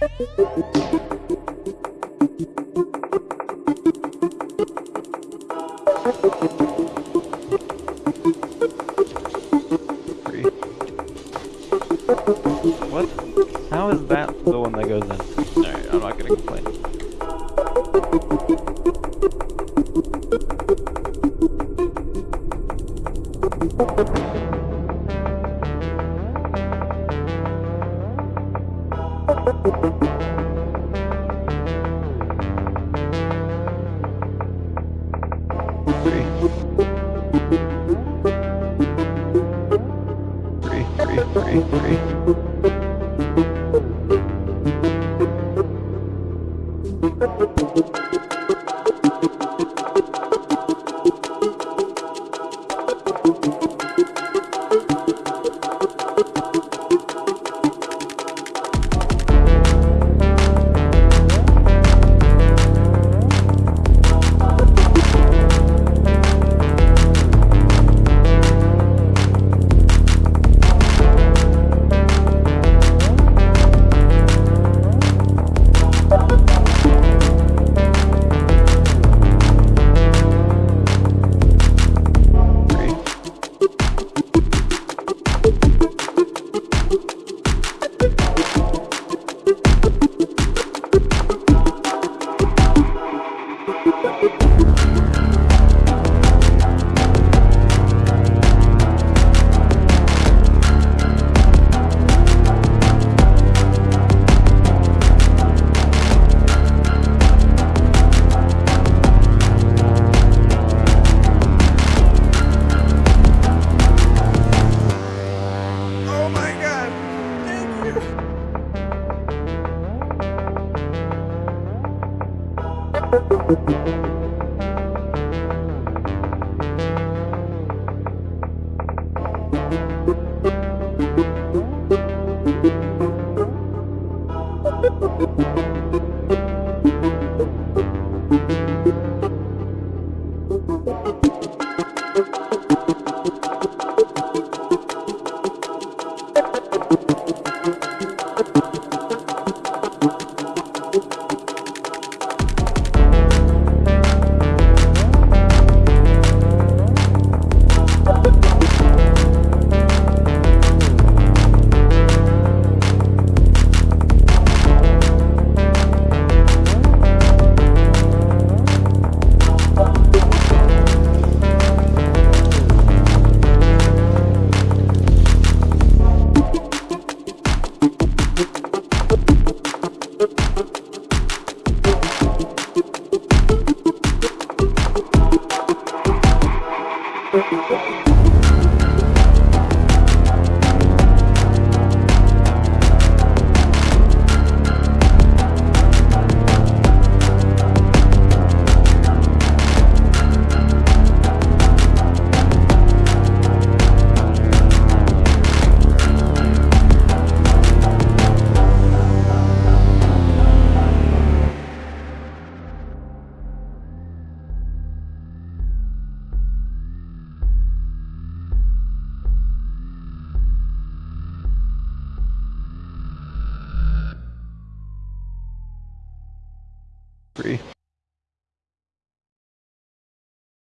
What? How is that the one that goes in? Alright, I'm not gonna complain. Three. Three, three, three, Three.